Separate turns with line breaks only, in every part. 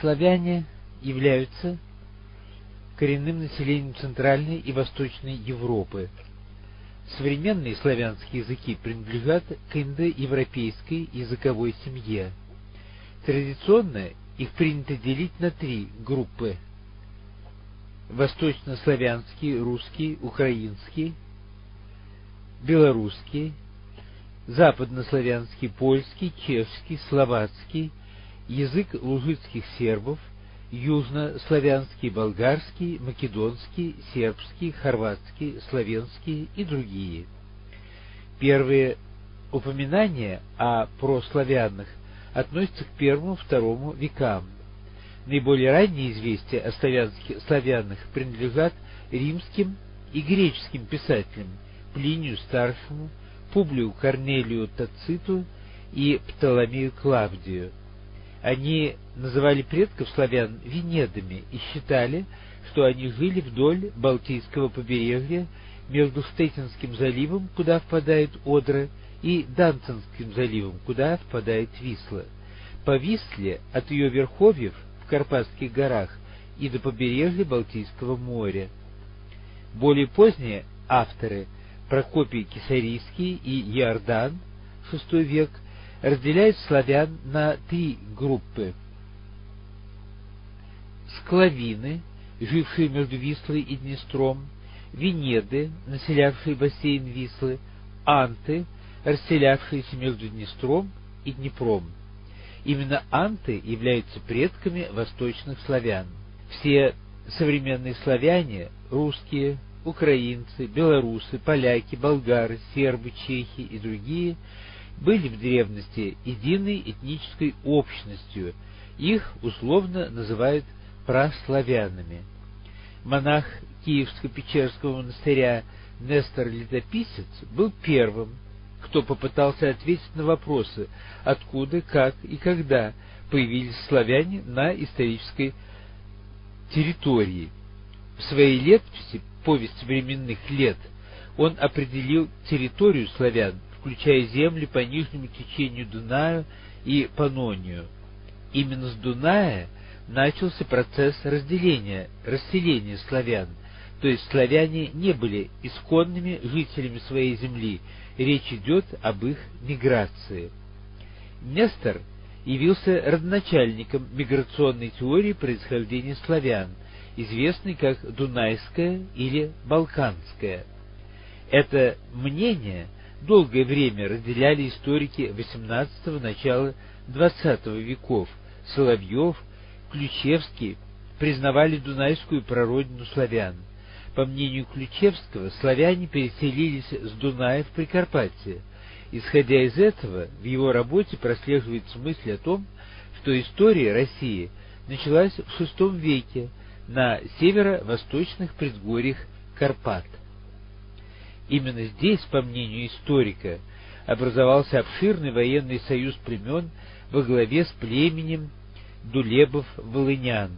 славяне являются коренным населением Центральной и Восточной Европы. Современные славянские языки принадлежат к индоевропейской языковой семье. Традиционно их принято делить на три группы. Восточнославянский, русский, украинский, белорусский, западнославянский, польский, чешский, словацкий, язык лужицких сербов, южнославянский, болгарский, македонский, сербский, хорватский, славянский и другие. Первые упоминания о прославянах относятся к первому-второму векам. Наиболее ранние известия о славянских, славянах принадлежат римским и греческим писателям Плинию Старшему, Публию Корнелию Тациту и Птоломею Клавдию. Они называли предков славян Венедами и считали, что они жили вдоль Балтийского побережья между Штетинским заливом, куда впадает Одра, и Данцинским заливом, куда впадает Висла. По Висле от ее верховьев в Карпатских горах и до побережья Балтийского моря. Более поздние авторы Прокопий Кисарийский и Иордан, VI век, разделяют славян на три группы. Склавины, жившие между Вислой и Днестром, Венеды, населявшие бассейн Вислы, Анты, расселявшиеся между Днестром и Днепром. Именно анты являются предками восточных славян. Все современные славяне, русские, украинцы, белорусы, поляки, болгары, сербы, чехи и другие, были в древности единой этнической общностью, их условно называют праславянами. Монах Киевско-Печерского монастыря Нестор Летописец был первым, кто попытался ответить на вопросы, откуда, как и когда появились славяне на исторической территории. В своей летописи «Повесть временных лет» он определил территорию славян, включая земли по нижнему течению Дунаю и Панонию. Именно с Дуная начался процесс разделения, расселения славян, то есть славяне не были исконными жителями своей земли, речь идет об их миграции. Нестор явился родоначальником миграционной теории происхождения славян, известной как Дунайская или Балканская. Это мнение долгое время разделяли историки XVIII – начала XX веков. Соловьев, Ключевский признавали Дунайскую прародину славян. По мнению Ключевского, славяне переселились с Дуная в Прикарпатье. Исходя из этого, в его работе прослеживается мысль о том, что история России началась в VI веке на северо-восточных предгорьях Карпат. Именно здесь, по мнению историка, образовался обширный военный союз племен во главе с племенем Дулебов-Волынян.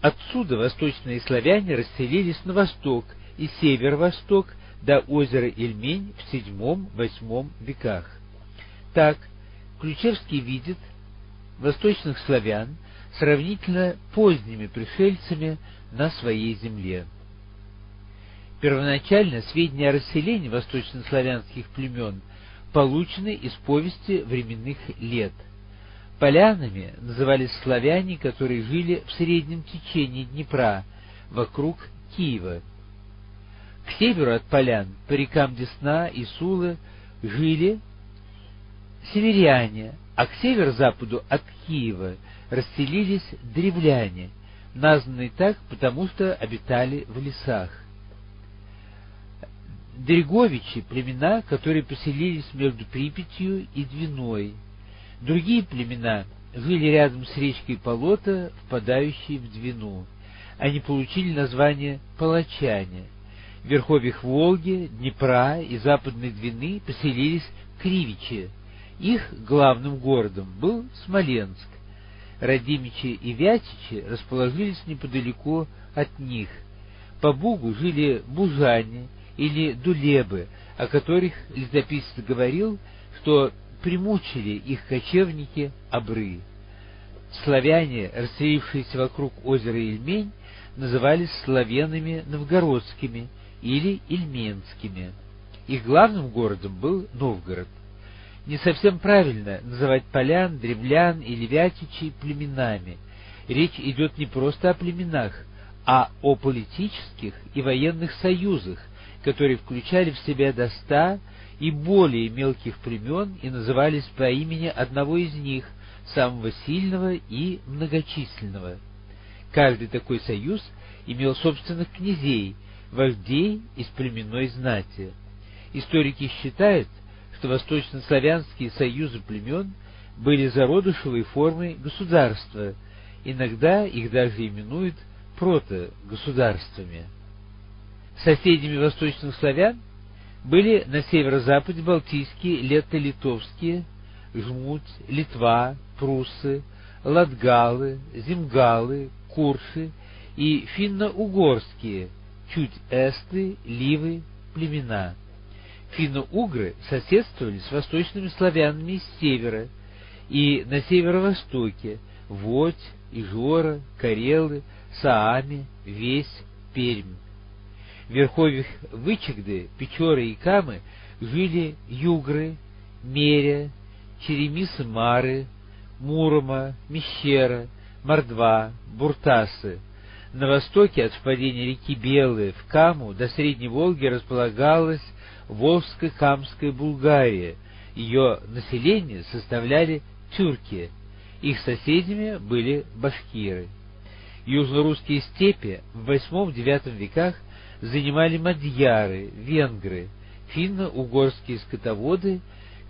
Отсюда восточные славяне расселились на восток и северо-восток до озера Ильмень в VII-VIII веках. Так, Ключевский видит восточных славян сравнительно поздними пришельцами на своей земле. Первоначально сведения о расселении восточнославянских племен получены из повести временных лет – Полянами назывались славяне, которые жили в среднем течении Днепра, вокруг Киева. К северу от полян, по рекам Десна и Сулы, жили северяне, а к северо-западу от Киева расселились древляне, названные так, потому что обитали в лесах. Дреговичи – племена, которые поселились между Припятью и Двиной – Другие племена жили рядом с речкой Полота, впадающей в Двину. Они получили название палачане. В верховьях Волги, Днепра и Западной Двины поселились Кривичи. Их главным городом был Смоленск. Радимичи и Вятичи расположились неподалеку от них. По Бугу жили бужане или дулебы, о которых летописец говорил, что примучили их кочевники обры. славяне, расселившиеся вокруг озера Ильмень, назывались славянами новгородскими или ильменскими. Их главным городом был Новгород. Не совсем правильно называть полян, древлян или вятичей племенами. Речь идет не просто о племенах, а о политических и военных союзах, которые включали в себя до ста и более мелких племен и назывались по имени одного из них, самого сильного и многочисленного. Каждый такой союз имел собственных князей, вождей из племенной знати. Историки считают, что восточнославянские союзы племен были зародышевой формой государства, иногда их даже именуют протогосударствами. Соседями восточных славян были на северо-западе Балтийские, лето-литовские, Жмуть, Литва, Пруссы, Латгалы, Земгалы, Курши и финно-угорские, чуть эсты, ливы, племена. Финно-угры соседствовали с восточными славянами с севера и на северо-востоке Водь, Ижора, Карелы, Саами, Весь, Пермь. В верховьях Вычегды, Печоры и Камы жили югры, Меря, Черемисы-Мары, Мурома, Мещера, Мордва, Буртасы. На востоке от впадения реки Белые в Каму до Средней Волги располагалась Волжско-Камская Булгария. Ее население составляли тюрки, их соседями были башкиры. Южно-русские степи в VIII-IX веках занимали мадьяры, венгры, финно-угорские скотоводы,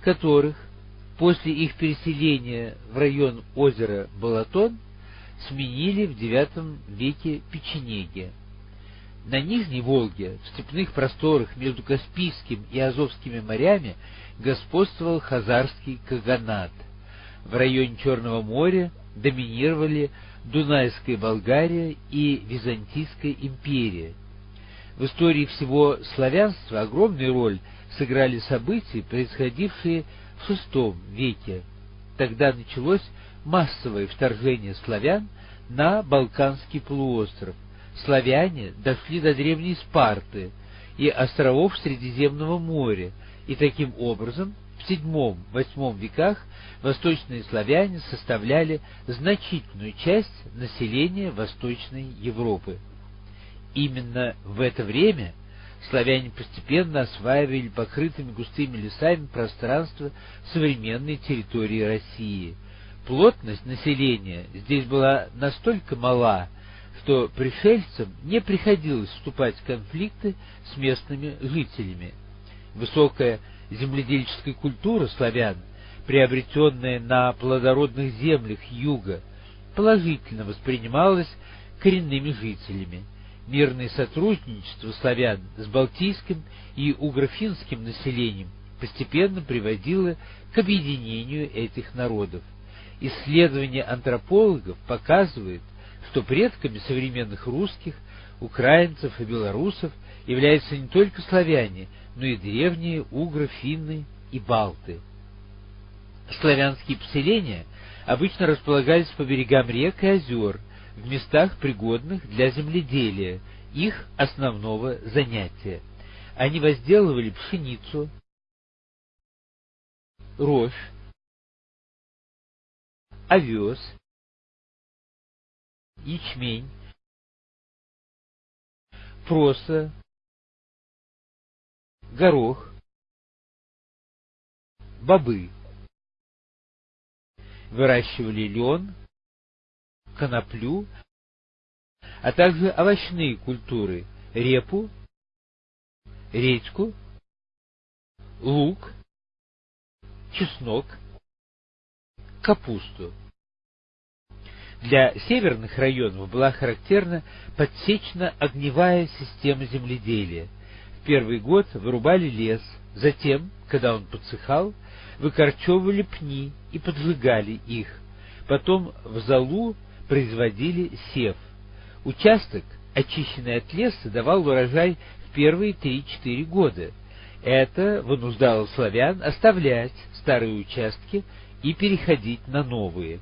которых после их переселения в район озера Балатон сменили в IX веке печенеги. На Нижней Волге, в степных просторах между Каспийским и Азовскими морями, господствовал хазарский каганат. В районе Черного моря доминировали Дунайская Болгария и Византийская империя. В истории всего славянства огромную роль сыграли события, происходившие в VI веке. Тогда началось массовое вторжение славян на Балканский полуостров. Славяне дошли до древней Спарты и островов Средиземного моря, и таким образом в VII-VIII веках восточные славяне составляли значительную часть населения Восточной Европы. Именно в это время славяне постепенно осваивали покрытыми густыми лесами пространство современной территории России. Плотность населения здесь была настолько мала, что пришельцам не приходилось вступать в конфликты с местными жителями. Высокая земледельческая культура славян, приобретенная на плодородных землях юга, положительно воспринималась коренными жителями. Мирное сотрудничество славян с балтийским и угрофинским населением постепенно приводило к объединению этих народов. Исследования антропологов показывают, что предками современных русских, украинцев и белорусов являются не только славяне, но и древние угры, финны и балты. Славянские поселения обычно располагались по берегам рек и озер, в местах, пригодных для земледелия, их основного занятия. Они возделывали пшеницу, рожь, овес, ячмень, проса, горох, бобы. Выращивали лен, коноплю, а также овощные культуры – репу, редьку, лук, чеснок, капусту. Для северных районов была характерна подсечно-огневая система земледелия. В первый год вырубали лес, затем, когда он подсыхал, выкорчевывали пни и поджигали их. Потом в залу производили сев. Участок, очищенный от леса, давал урожай в первые 3-4 года. Это вынуждало славян оставлять старые участки и переходить на новые.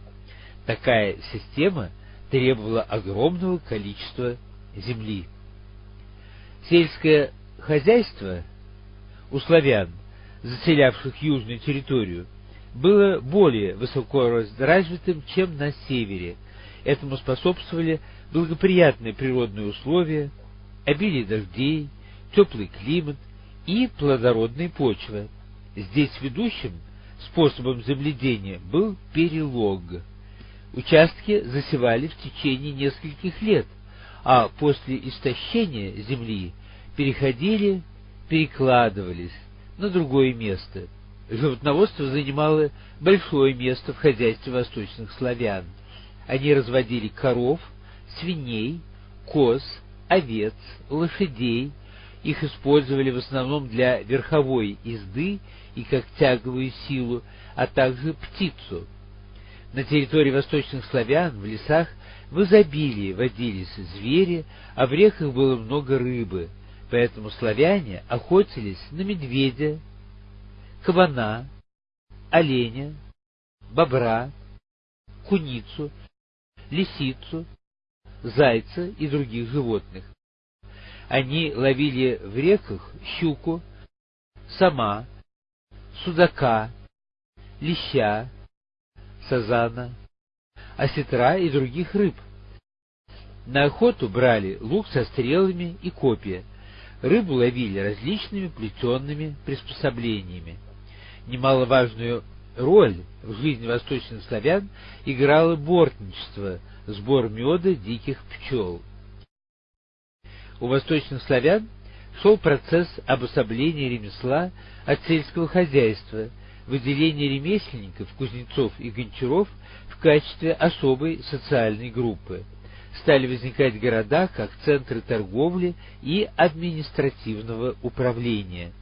Такая система требовала огромного количества земли. Сельское хозяйство у славян, заселявших южную территорию, было более высоко развитым, чем на севере. Этому способствовали благоприятные природные условия, обилие дождей, теплый климат и плодородная почва. Здесь ведущим способом земледения был перелог. Участки засевали в течение нескольких лет, а после истощения земли переходили, перекладывались на другое место. Животноводство занимало большое место в хозяйстве восточных славян. Они разводили коров, свиней, коз, овец, лошадей. Их использовали в основном для верховой езды и как тяговую силу, а также птицу. На территории восточных славян в лесах в изобилии водились звери, а в реках было много рыбы, поэтому славяне охотились на медведя, кабана, оленя, бобра, куницу, лисицу, зайца и других животных. Они ловили в реках щуку, сама, судака, леща, сазана, осетра и других рыб. На охоту брали лук со стрелами и копья. Рыбу ловили различными плетенными приспособлениями. Немаловажную роль в жизни восточных славян играло бортничество, сбор меда диких пчел. У восточных славян шел процесс обособления ремесла от сельского хозяйства, выделения ремесленников, кузнецов и гончаров в качестве особой социальной группы. Стали возникать города как центры торговли и административного управления.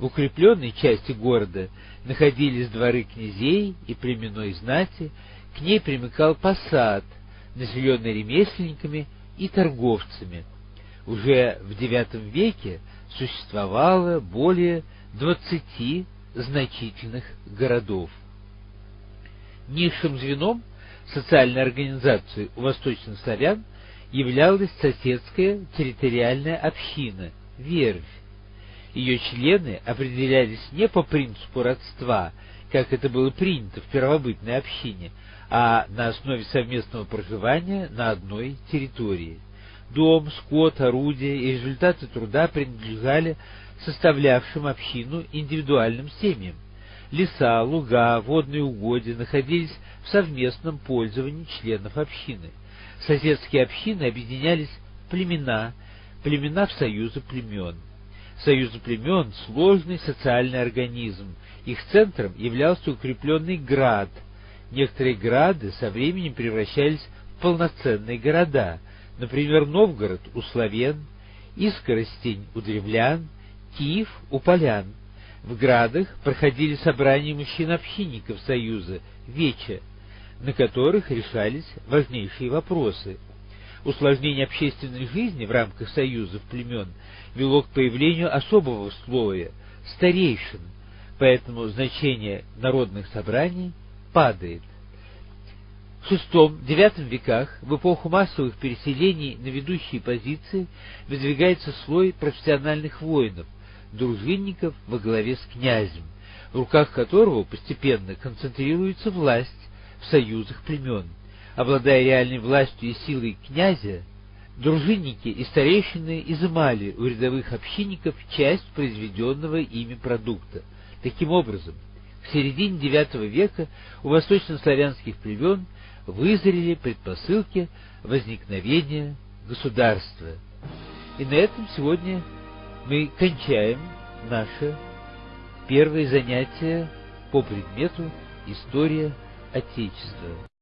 В укрепленной части города находились дворы князей и племенной знати, к ней примыкал посад, населенный ремесленниками и торговцами. Уже в IX веке существовало более 20 значительных городов. Низшим звеном социальной организации у восточных славян являлась соседская территориальная община, вервь. Ее члены определялись не по принципу родства, как это было принято в первобытной общине, а на основе совместного проживания на одной территории. Дом, скот, орудия и результаты труда принадлежали составлявшим общину индивидуальным семьям. Леса, луга, водные угодья находились в совместном пользовании членов общины. Соседские общины объединялись племена, племена в союзы племен. Союзы племен – сложный социальный организм. Их центром являлся укрепленный град. Некоторые грады со временем превращались в полноценные города. Например, Новгород у славян, Искоростень у древлян, Киев у полян. В градах проходили собрания мужчин-общинников Союза, Веча, на которых решались важнейшие вопросы. Усложнение общественной жизни в рамках союзов племен вело к появлению особого слоя – старейшин, поэтому значение народных собраний падает. В VI-IX веках, в эпоху массовых переселений на ведущие позиции, выдвигается слой профессиональных воинов – дружинников во главе с князем, в руках которого постепенно концентрируется власть в союзах племен. Обладая реальной властью и силой князя, дружинники и старейшины изымали у рядовых общинников часть произведенного ими продукта. Таким образом, в середине IX века у восточнославянских племен вызрели предпосылки возникновения государства. И на этом сегодня мы кончаем наше первое занятие по предмету «История Отечества».